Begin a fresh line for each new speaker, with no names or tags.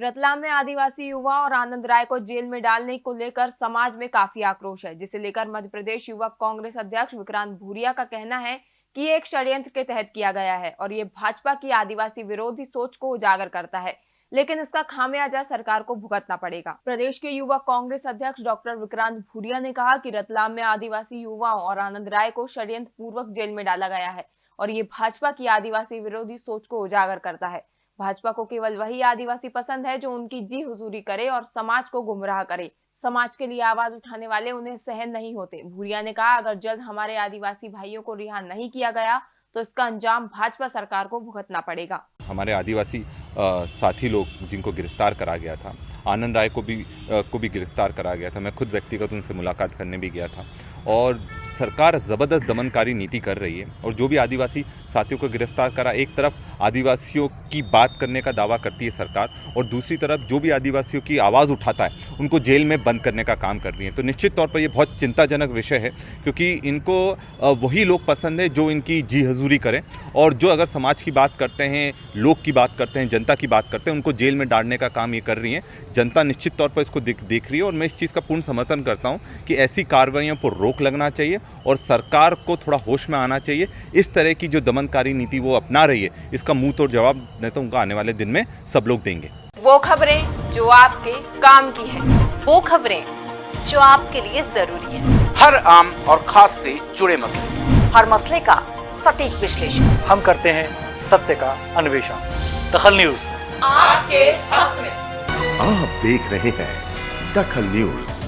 रतलाम में आदिवासी युवा और आनंद राय को जेल में डालने को लेकर समाज में काफ़ी आक्रोश है, जिसे लेकर मध्य प्रदेश युवक कांग्रेस अध्यक्ष विक्रांत भूरिया का कहना है कि ये एक षड्यंत्र के तहत किया गया है और ये भाजपा की आदिवासी विरोधी सोच को उजागर करता है, लेकिन इसका खामियाजा सरकार को भुगतना पड़ेगा। प्रदेश के युवा कांग्रेस अध्यक्ष डॉक्टर विक्रांत भूरिया ने कहा कि रतलाम में आदिवासी युवाओं और आनंद राय को षड्यंत्र पूर्वक जेल में डाला गया है और ये भाजपा की आदिवासी विरोधी सोच को उजागर करता है। भाजपा को केवल वही आदिवासी पसंद है जो उनकी जी हुजूरी करे और समाज को गुमराह करे। समाज के लिए आवाज़ उठाने वाले उन्हें सहन नहीं होते। भूरिया ने कहा, अगर जल्द हमारे आदिवासी भाइयों को रिहा नहीं किया गया तो इसका अंजाम भाजपा सरकार को भुगतना पड़ेगा।
हमारे आदिवासी साथी लोग जिनको गिरफ़्तार करा गया था आनंद राय को भी को भी गिरफ़्तार करा गया था। मैं खुद व्यक्तिगत उनसे मुलाकात करने भी गया था। और सरकार ज़बरदस्त दमनकारी नीति कर रही है और जो भी आदिवासी साथियों को गिरफ़्तार करा, एक तरफ़ आदिवासियों की बात करने का दावा करती है सरकार और दूसरी तरफ़ जो भी आदिवासियों की आवाज़ उठाता है, उनको जेल में बंद करने का काम कर रही है। तो निश्चित तौर पर ये बहुत चिंताजनक विषय है क्योंकि इनको वही लोग पसंद है जो इनकी जी हजूरी करें और जो अगर समाज की बात करते हैं लोग की बात करते हैं, जनता की बात करते हैं, उनको जेल में डालने का काम ये कर रही है। जनता निश्चित तौर पर इसको देख देख रही है और मैं इस चीज़ का पूर्ण समर्थन करता हूँ कि ऐसी कार्रवाइयों पर रोक लगना चाहिए और सरकार को थोड़ा होश में आना चाहिए। इस तरह की जो दमनकारी नीति वो अपना रही है इसका मुँह तोड़ जवाब नहीं तो उनका आने वाले दिन में सब लोग देंगे।
वो खबरें जो आपके काम की है
वो खबरें जो आपके लिए ज़रूरी है।
हर आम और खास से जुड़े मसले।
हर मसले का सटीक विश्लेषण।
हम करते हैं सत्य का अन्वेषण। दखल न्यूज़।
आपके हक में।
आप देख रहे हैं दखल न्यूज़।